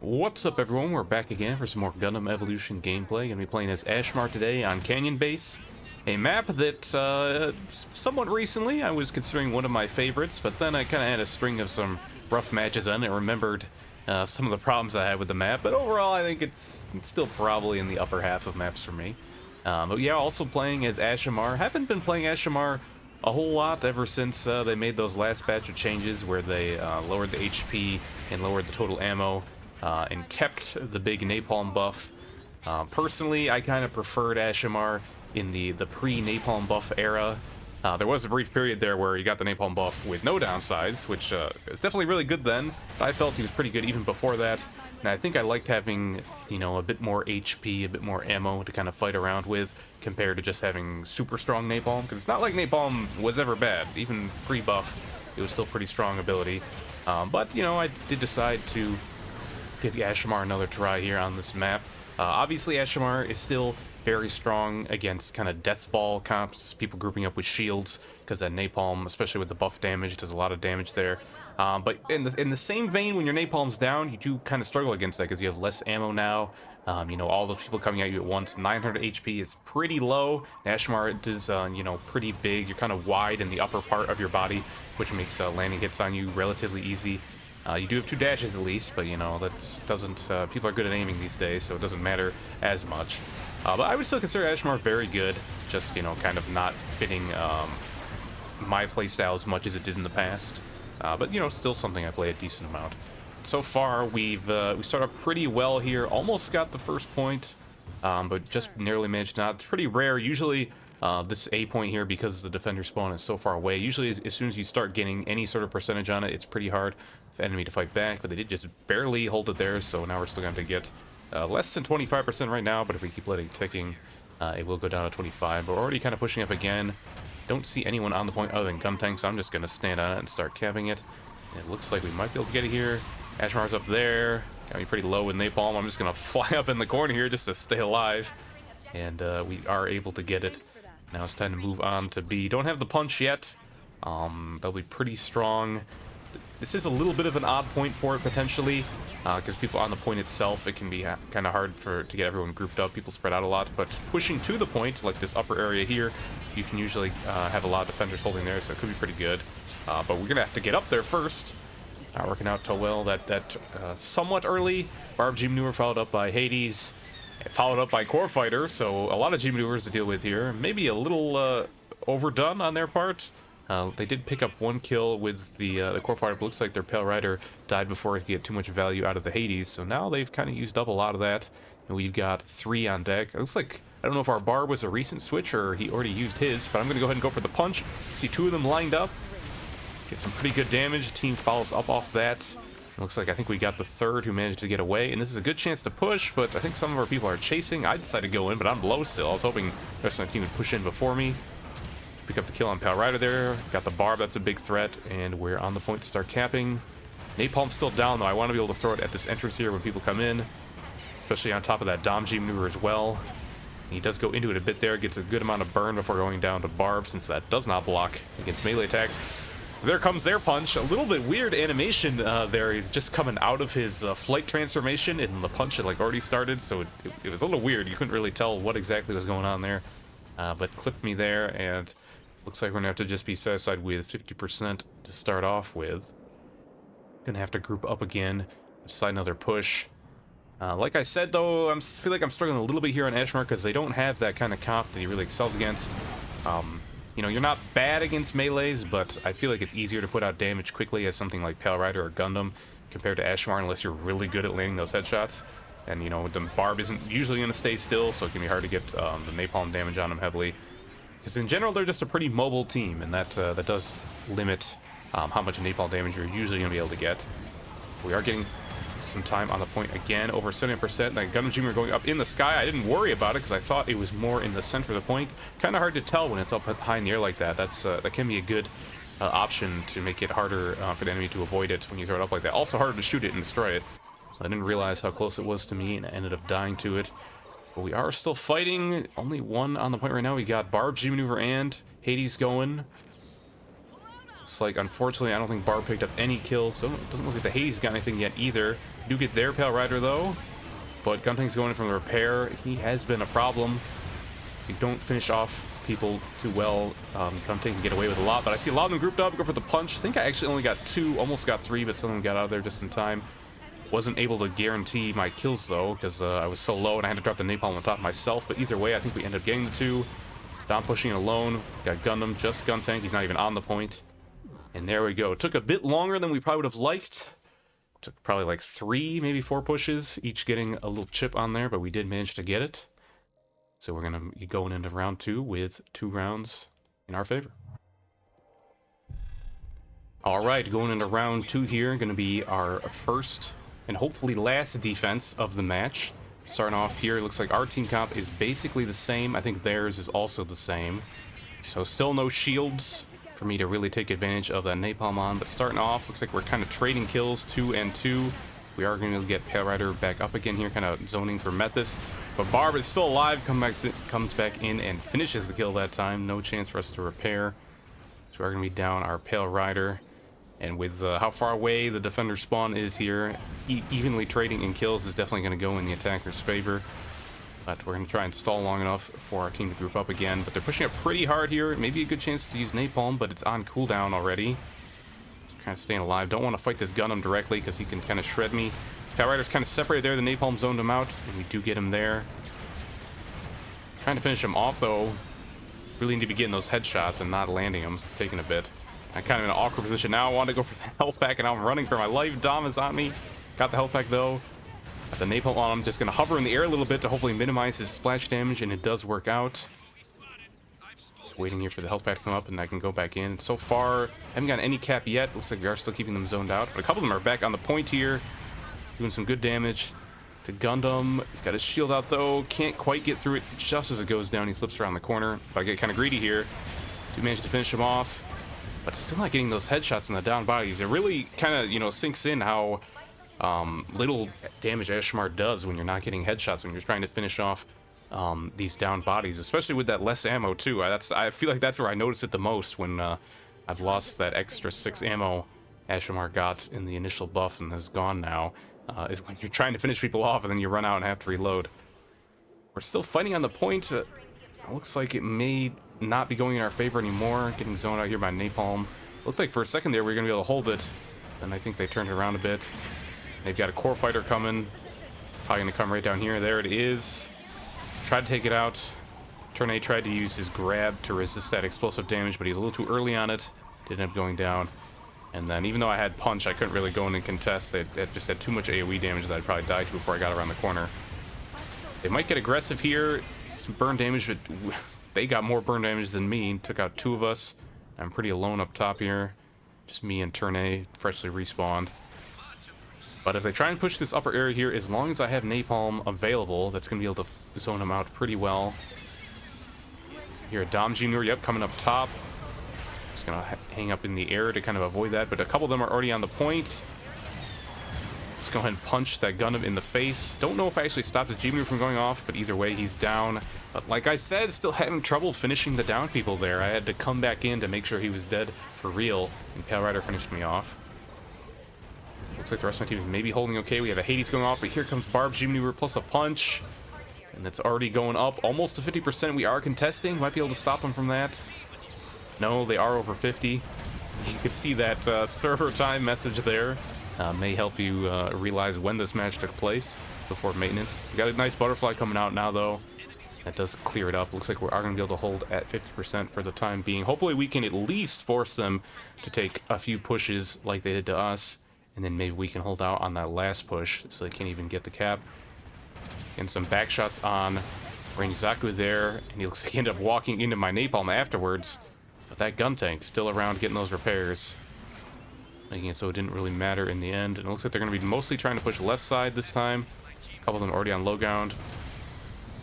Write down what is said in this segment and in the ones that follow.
What's up everyone, we're back again for some more Gundam Evolution gameplay. Gonna be playing as Ashmar today on Canyon Base. A map that, uh, somewhat recently I was considering one of my favorites, but then I kind of had a string of some rough matches on it, remembered uh, some of the problems I had with the map, but overall I think it's, it's still probably in the upper half of maps for me. Um, but yeah, also playing as Ashamar. Haven't been playing Ashamar a whole lot ever since uh, they made those last batch of changes where they uh, lowered the HP and lowered the total ammo uh, and kept the big napalm buff. Uh, personally, I kind of preferred Ashamar in the, the pre-napalm buff era. Uh, there was a brief period there where he got the napalm buff with no downsides, which uh, is definitely really good then. I felt he was pretty good even before that. And I think I liked having, you know, a bit more HP, a bit more ammo to kind of fight around with compared to just having super strong napalm. Because it's not like napalm was ever bad. Even pre-buff, it was still pretty strong ability. Um, but, you know, I did decide to give Ashamar another try here on this map. Uh, obviously, Ashamar is still very strong against kind of death ball comps, people grouping up with shields, because that napalm, especially with the buff damage, does a lot of damage there. Um, but in the, in the same vein, when your napalm's down, you do kind of struggle against that because you have less ammo now. Um, you know, all the people coming at you at once. 900 HP is pretty low. Ashmar is, uh, you know, pretty big. You're kind of wide in the upper part of your body, which makes uh, landing hits on you relatively easy. Uh, you do have two dashes at least, but you know, that doesn't, uh, people are good at aiming these days, so it doesn't matter as much. Uh, but I would still consider Ashmar very good, just, you know, kind of not fitting um, my playstyle as much as it did in the past. Uh, but, you know, still something I play a decent amount. So far, we've, uh, we start off pretty well here, almost got the first point, um, but just narrowly managed not. It's pretty rare, usually uh, this A point here, because the defender spawn is so far away, usually as, as, soon as you start getting any sort of percentage on it, it's pretty hard for enemy to fight back, but they did just barely hold it there, so now we're still going to get uh, less than 25% right now, but if we keep letting it ticking, uh, it will go down to 25. But we're already kind of pushing up again. Don't see anyone on the point other than Guntank, so I'm just going to stand on it and start capping it. And it looks like we might be able to get it here. Ashmar's up there. Got me pretty low in napalm. I'm just going to fly up in the corner here just to stay alive. And uh, we are able to get it. Now it's time to move on to B. Don't have the punch yet. Um, they'll be pretty strong. This is a little bit of an odd point for it, potentially, because uh, people on the point itself, it can be kind of hard for to get everyone grouped up. People spread out a lot, but pushing to the point, like this upper area here, you can usually uh, have a lot of defenders holding there, so it could be pretty good. Uh, but we're going to have to get up there first. Not working out too well. That, that uh, somewhat early Barb G maneuver followed up by Hades, followed up by Core Fighter, so a lot of G maneuvers to deal with here. Maybe a little uh, overdone on their part. Uh, they did pick up one kill with the uh, the core fighter, but looks like their Pale Rider died before he could get too much value out of the Hades. So now they've kind of used up a lot of that, and we've got three on deck. It looks like I don't know if our bar was a recent switch or he already used his, but I'm going to go ahead and go for the punch. See two of them lined up. Get some pretty good damage. Team follows up off that. Looks like I think we got the third who managed to get away, and this is a good chance to push, but I think some of our people are chasing. I decided to go in, but I'm low still. I was hoping the rest of my team would push in before me. Pick up the kill on Pale Rider there. Got the barb, that's a big threat, and we're on the point to start capping. Napalm's still down though. I want to be able to throw it at this entrance here when people come in, especially on top of that Dom G maneuver as well. He does go into it a bit there, gets a good amount of burn before going down to barb since that does not block against melee attacks. There comes their punch. A little bit weird animation uh, there. He's just coming out of his uh, flight transformation and the punch had like already started, so it, it, was a little weird. You couldn't really tell what exactly was going on there. Uh, but clipped me there and Looks like we're gonna have to just be satisfied with 50% to start off with. Gonna have to group up again, decide another push. Uh, like I said though, I feel like I'm struggling a little bit here on Ashmar because they don't have that kind of comp that he really excels against. Um, you know, you're not bad against melees, but I feel like it's easier to put out damage quickly as something like Pale Rider or Gundam compared to Ashmar unless you're really good at landing those headshots. And, you know, the barb isn't usually going to stay still, so it can be hard to get um, the napalm damage on him heavily. Because in general, they're just a pretty mobile team, and that uh, that does limit um, how much napalm damage you're usually going to be able to get. We are getting some time on the point again, over 70%. That Gundam Junior going up in the sky. I didn't worry about it because I thought it was more in the center of the point. Kind of hard to tell when it's up high in the air like that. That's uh, That can be a good uh, option to make it harder uh, for the enemy to avoid it when you throw it up like that. Also harder to shoot it and destroy it. So I didn't realize how close it was to me and I ended up dying to it. But we are still fighting. Only one on the point right now. We got Barb, G Maneuver, and Hades going. It's like, unfortunately, I don't think Bar picked up any kills, so it doesn't look like the Hades got anything yet either. Do get their Pale Rider, though. But Guntank's going in from the repair. He has been a problem. If you don't finish off people too well, um, Guntank can get away with a lot. But I see a lot of them grouped up, go for the punch. I think I actually only got two, almost got three, but some of them got out of there just in time. Wasn't able to guarantee my kills, though, because uh, I was so low and I had to drop the napalm on top myself. But either way, I think we ended up getting the two. Dom pushing it alone. Got Gundam, just Guntank. He's not even on the point. And there we go. It took a bit longer than we probably would have liked. Took probably like three, maybe four pushes, each getting a little chip on there, but we did manage to get it. So we're going to be going into round two with two rounds in our favor. All right, going into round two here, going to be our first and hopefully last defense of the match. Starting off here, it looks like our team comp is basically the same. I think theirs is also the same. So still no shields for me to really take advantage of that napalm on. But starting off, looks like we're kind of trading kills, two and two. We are going to get Pale Rider back up again here, kind of zoning for Methuss. But Barb is still alive, come back, comes back in and finishes the kill that time. No chance for us to repair. So we're going to be down our Pale Rider. And with uh, how far away the defender spawn is here, e evenly trading in kills is definitely going to go in the attacker's favor. But we're going to try and stall long enough for our team to group up again. But they're pushing up pretty hard here. Maybe a good chance to use Napalm, but it's on cooldown already. kind of staying alive. Don't want to fight this Gundam directly because he can kind of shred me. Pale Rider's kind of separated there. The Napalm zoned him out, and we do get him there. Trying to finish him off, though. Really need to be getting those headshots and not landing them, so it's taking a bit. I'm kind of in an awkward position now. I want to go for the health pack, and I'm running for my life. Dom is on me. Got the health pack, though. The napalm on him. Just going to hover in the air a little bit to hopefully minimize his splash damage, and it does work out. Just waiting here for the health pack to come up, and I can go back in. So far, haven't gotten any cap yet. Looks like we are still keeping them zoned out, but a couple of them are back on the point here, doing some good damage to Gundam. He's got his shield out, though. Can't quite get through it just as it goes down. He slips around the corner, but I get kind of greedy here. Do manage to finish him off, but still not getting those headshots in the down bodies. It really kind of, you know, sinks in how um, little damage Ashmar does when you're not getting headshots, when you're trying to finish off um, these down bodies, especially with that less ammo too. I, that's I feel like that's where I notice it the most when uh, I've lost that extra six ammo Ashmar got in the initial buff and has gone now, uh, is when you're trying to finish people off and then you run out and have to reload. We're still fighting on the point. Uh, looks like it may not be going in our favor anymore. Getting zoned out here by Napalm. Looked like for a second there we were going to be able to hold it, and I think they turned it around a bit. They've got a core fighter coming. Probably gonna come right down here. There it is. Tried to take it out. Turn A tried to use his grab to resist that explosive damage, but he's a little too early on it. Did end up going down. And then even though I had punch, I couldn't really go in and contest. It, it just had too much AoE damage that I'd probably die to before I got around the corner. They might get aggressive here. Some burn damage, but they got more burn damage than me. Took out two of us. I'm pretty alone up top here. Just me and Turn A, freshly respawned. But if they try and push this upper area here, as long as I have Napalm available, that's going to be able to zone them out pretty well. Here, Dom Jr., yep, coming up top. Just going to hang up in the air to kind of avoid that, but a couple of them are already on the point. Let's go ahead and punch that Gundam in the face. Don't know if I actually stopped the G-Move from going off, but either way, he's down. But like I said, still having trouble finishing the down people there. I had to come back in to make sure he was dead for real, and Pale Rider finished me off. Looks like the rest of my team is maybe holding okay. We have a Hades going off, but here comes Barb G-Maneuver plus a punch. And that's already going up almost to 50%. We are contesting. Might be able to stop them from that. No, they are over 50. You can see that uh, server time message there. Uh, may help you uh, realize when this match took place before maintenance. We got a nice butterfly coming out now, though. That does clear it up. Looks like we are going to be able to hold at 50% for the time being. Hopefully we can at least force them to take a few pushes like they did to us. And then maybe we can hold out on that last push so they can't even get the cap. And some back shots on Zaku there. And he looks like he ended up walking into my napalm afterwards. But that Guntank still around getting those repairs. Making it so it didn't really matter in the end. And it looks like they're going to be mostly trying to push left side this time. A couple of them already on low ground.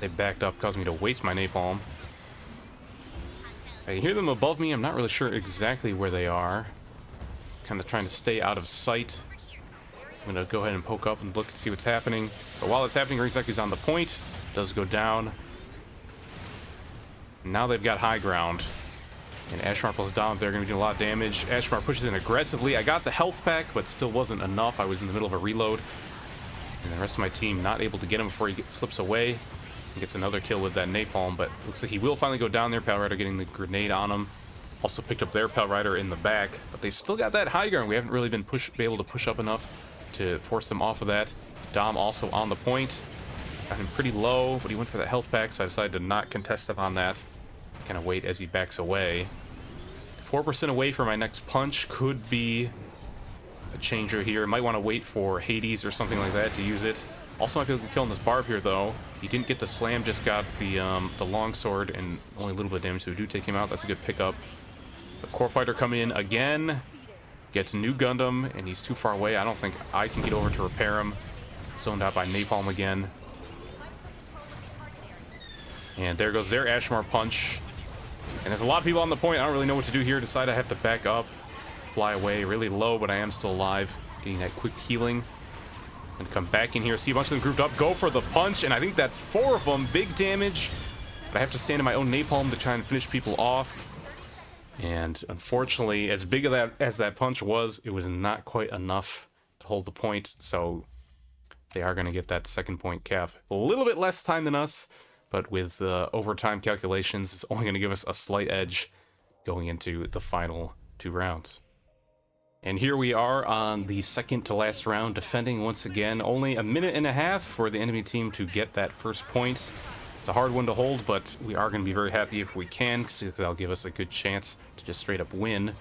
They backed up, causing me to waste my napalm. I can hear them above me. I'm not really sure exactly where they are kind of trying to stay out of sight. I'm going to go ahead and poke up and look and see what's happening. But while it's happening, is on the point. Does go down. Now they've got high ground. And Ashmar plus Dom, they're going to be doing a lot of damage. Ashmar pushes in aggressively. I got the health pack, but still wasn't enough. I was in the middle of a reload. And the rest of my team not able to get him before he slips away. And gets another kill with that napalm, but looks like he will finally go down there. Pale Rider getting the grenade on him. Also picked up their Pale Rider in the back, but they still got that high ground. We haven't really been push, be able to push up enough to force them off of that. Dom also on the point. Got him pretty low, but he went for the health pack, so I decided to not contest him on that. Kind of wait as he backs away. 4% away for my next punch could be a changer here. Might want to wait for Hades or something like that to use it. Also might be able to kill this Barb here, though. He didn't get the slam, just got the um, the long sword and only a little bit of damage, so we do take him out. That's a good pickup. The Core Fighter coming in again. Gets new Gundam, and he's too far away. I don't think I can get over to repair him. Zoned out by Napalm again. And there goes their Ashmar punch. And there's a lot of people on the point. I don't really know what to do here. Decide I have to back up. Fly away really low, but I am still alive. Getting that quick healing. And come back in here. See a bunch of them grouped up. Go for the punch. And I think that's four of them. Big damage. But I have to stand in my own napalm to try and finish people off. And unfortunately, as big of that as that punch was, it was not quite enough to hold the point. So they are going to get that second point cap. A little bit less time than us but with the overtime calculations, it's only going to give us a slight edge going into the final two rounds. And here we are on the second to last round, defending once again. Only a minute and a half for the enemy team to get that first point. It's a hard one to hold, but we are going to be very happy if we can, because that'll give us a good chance to just straight up win. And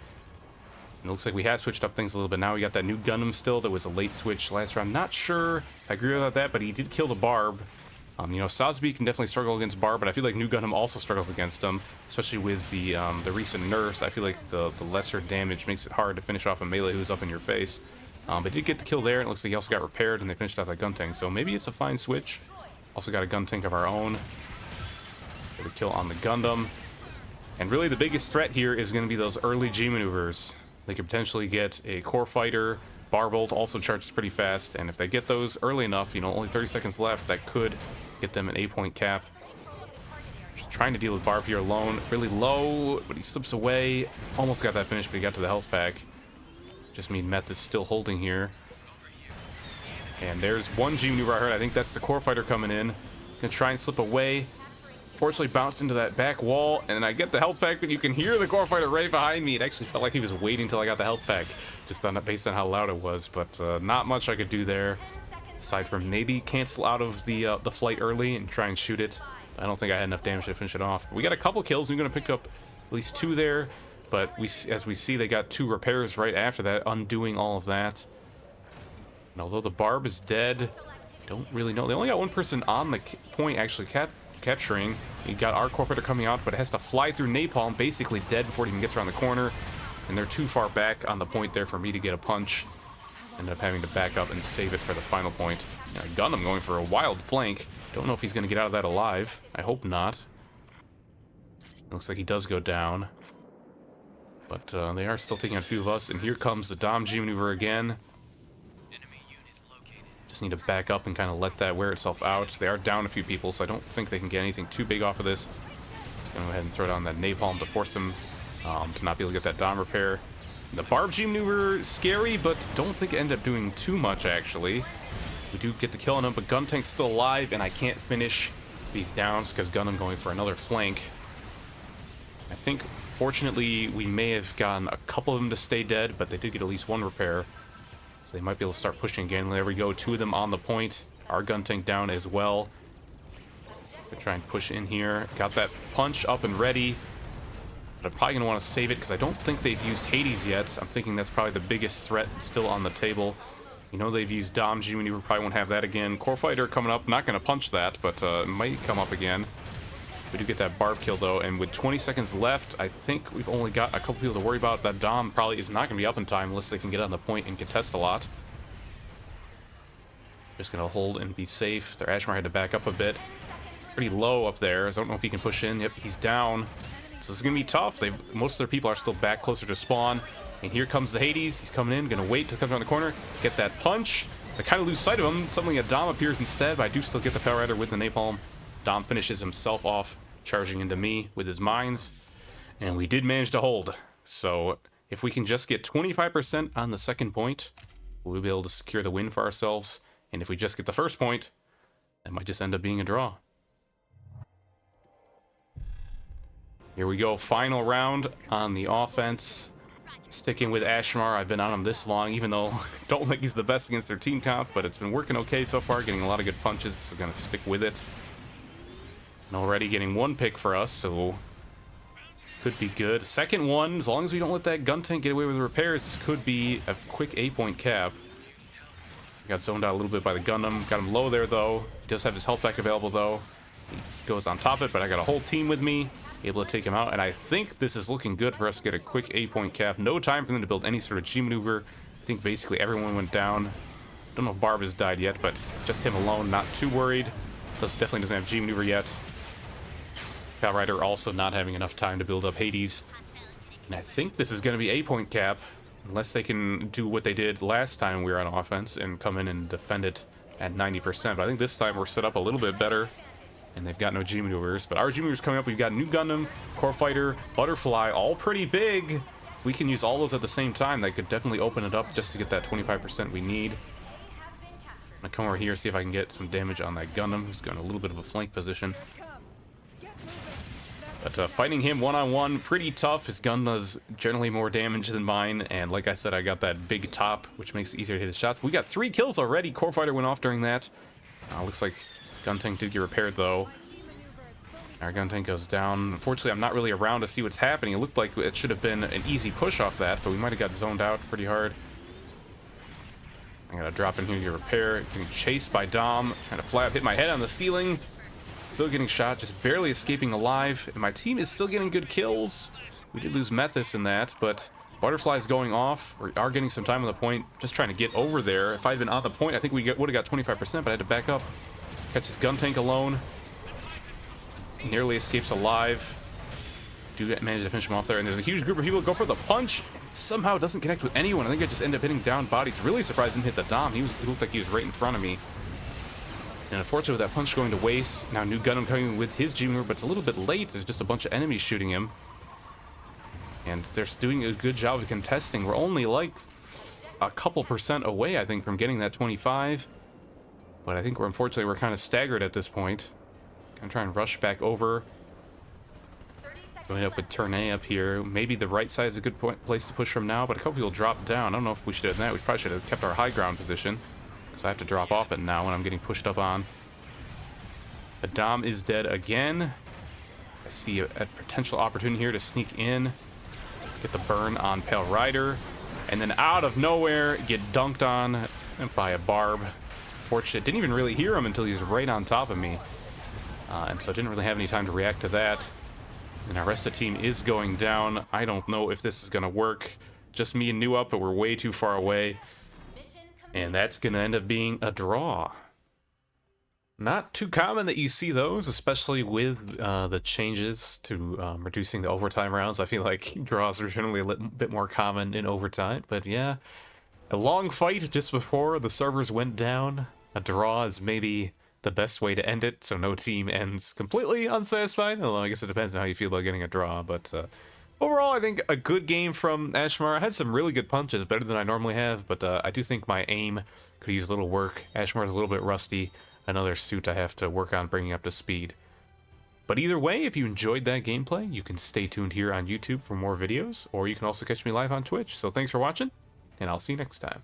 it looks like we have switched up things a little bit. Now we got that new Gundam still. That was a late switch last round. Not sure I agree with that, but he did kill the Barb. Um, you know, Sazabi can definitely struggle against Barb, but I feel like New Gundam also struggles against him, especially with the um, the recent nerfs. I feel like the, the lesser damage makes it hard to finish off a melee who's up in your face. Um, but did get the kill there, and it looks like he also got repaired, and they finished off that gun tank. So maybe it's a fine switch. Also got a gun tank of our own. Get a kill on the Gundam. And really the biggest threat here is going to be those early G maneuvers. They could potentially get a core fighter. Barbolt also charges pretty fast, and if they get those early enough, you know, only 30 seconds left, that could get them an 8-point cap. Just trying to deal with Barb here alone. Really low, but he slips away. Almost got that finish, but he got to the health pack. Just mean Meth is still holding here. And there's one G maneuver I heard. I think that's the core fighter coming in. Gonna try and slip away. Fortunately bounced into that back wall, and then I get the health pack, but you can hear the core fighter right behind me. It actually felt like he was waiting until I got the health pack, just on, based on how loud it was, but uh, not much I could do there aside from maybe cancel out of the uh, the flight early and try and shoot it. I don't think I had enough damage to finish it off. We got a couple kills. We're going to pick up at least two there, but we, as we see, they got two repairs right after that, undoing all of that. And although the Barb is dead, don't really know. They only got one person on the point actually cap capturing. You got our core coming out, but it has to fly through napalm, basically dead before it even gets around the corner. And they're too far back on the point there for me to get a punch. Ended up having to back up and save it for the final point. Yeah, Gundam going for a wild flank. Don't know if he's going to get out of that alive. I hope not. looks like he does go down. But uh, they are still taking a few of us. And here comes the Dom G maneuver again. Need to back up and kind of let that wear itself out. They are down a few people, so I don't think they can get anything too big off of this. Gonna go ahead and throw down that napalm to force them um, to not be able to get that Dom repair. The Barb G maneuver, scary, but don't think it ended up doing too much, actually. We do get the kill on him, but Guntank's still alive, and I can't finish these downs because Gundam going for another flank. I think, fortunately, we may have gotten a couple of them to stay dead, but they did get at least one repair. So they might be able to start pushing again. There we go, two of them on the point. Our gun tank down as well. To try and push in here. Got that punch up and ready. But I'm probably going to want to save it because I don't think they've used Hades yet. I'm thinking that's probably the biggest threat still on the table. You know they've used Dom G we probably won't have that again. Core Fighter coming up, not going to punch that, but uh, might come up again. We do get that Barb kill though, and with 20 seconds left, I think we've only got a couple people to worry about. That Dom probably is not going to be up in time unless they can get on the point and contest a lot. Just going to hold and be safe. Their Ashmar had to back up a bit. Pretty low up there. I don't know if he can push in. Yep, he's down. So this is going to be tough. They've, most of their people are still back closer to spawn. And here comes the Hades. He's coming in. Going to wait till comes around the corner. Get that punch. I kind of lose sight of him. Suddenly a Dom appears instead, but I do still get the Power Rider with the Napalm. Dom finishes himself off, charging into me with his mines. And we did manage to hold. So if we can just get 25% on the second point, we'll be able to secure the win for ourselves. And if we just get the first point, that might just end up being a draw. Here we go, final round on the offense. Sticking with Ashmar, I've been on him this long, even though I don't think he's the best against their team comp, but it's been working okay so far, getting a lot of good punches, so gonna stick with it. And already getting one pick for us, so could be good. Second one, as long as we don't let that gun tank get away with the repairs, this could be a quick 8-point cap. Got zoned out a little bit by the Gundam. Got him low there, though. He does have his health pack available, though. He goes on top of it, but I got a whole team with me. Able to take him out, and I think this is looking good for us to get a quick 8-point cap. No time for them to build any sort of G maneuver. I think basically everyone went down. Don't know if Barb has died yet, but just him alone, not too worried. This definitely doesn't have G maneuver yet. Rider also not having enough time to build up Hades. And I think this is going to be a point cap, unless they can do what they did last time we were on offense and come in and defend it at 90%. But I think this time we're set up a little bit better, and they've got no G maneuvers. But our G maneuvers coming up, we've got New Gundam, Core Fighter, Butterfly, all pretty big. If we can use all those at the same time, that could definitely open it up just to get that 25% we need. I'm gonna come over here, see if I can get some damage on that Gundam, who's got a little bit of a flank position. But uh, fighting him one-on-one, -on -one, pretty tough. His gun does generally more damage than mine, and like I said, I got that big top, which makes it easier to hit his shots. We got three kills already. Core Fighter went off during that. Uh, looks like gun tank did get repaired, though. Our gun tank goes down. Unfortunately, I'm not really around to see what's happening. It looked like it should have been an easy push off that, but we might have got zoned out pretty hard. I gotta drop in here to repair. Getting chased by Dom. Trying to fly up, hit my head on the ceiling. Still getting shot, just barely escaping alive. And my team is still getting good kills. We did lose Methuss in that, but Butterfly's going off. We are getting some time on the point, just trying to get over there. If I had been on the point, I think we would have got 25%, but I had to back up. Catch his gun tank alone. Nearly escapes alive. Do manage to finish him off there, and there's a huge group of people go for the punch. somehow doesn't connect with anyone. I think I just end up hitting down bodies. Really surprised didn't hit the Dom. He, was, he looked like he was right in front of me. And unfortunately, with that punch going to waste, now New Gundam coming with his G-Mover, but it's a little bit late. There's just a bunch of enemies shooting him. And they're doing a good job of contesting. We're only like a couple percent away, I think, from getting that 25. But I think we're unfortunately we're kind of staggered at this point. Gonna try and rush back over. Going up with Turn A up here. Maybe the right side is a good point, place to push from now, but a couple people drop down. I don't know if we should have done that. We probably should have kept our high ground position. So I have to drop off it now when I'm getting pushed up on. Adam is dead again. I see a, a, potential opportunity here to sneak in. Get the burn on Pale Rider. And then out of nowhere, get dunked on by a Barb. Fortunate. Didn't even really hear him until he was right on top of me. Uh, and so I didn't really have any time to react to that. And our rest of the team is going down. I don't know if this is going to work. Just me and New Up, but we're way too far away. And that's going to end up being a draw. Not too common that you see those, especially with uh, the changes to um, reducing the overtime rounds. I feel like draws are generally a little bit more common in overtime. But yeah, a long fight just before the servers went down. A draw is maybe the best way to end it, so no team ends completely unsatisfied. Although I guess it depends on how you feel about getting a draw. But uh, Overall, I think a good game from Ashmar. I had some really good punches, better than I normally have, but uh, I do think my aim could use a little work. Ashmar's a little bit rusty. Another suit I have to work on bringing up to speed. But either way, if you enjoyed that gameplay, you can stay tuned here on YouTube for more videos, or you can also catch me live on Twitch. So thanks for watching, and I'll see you next time.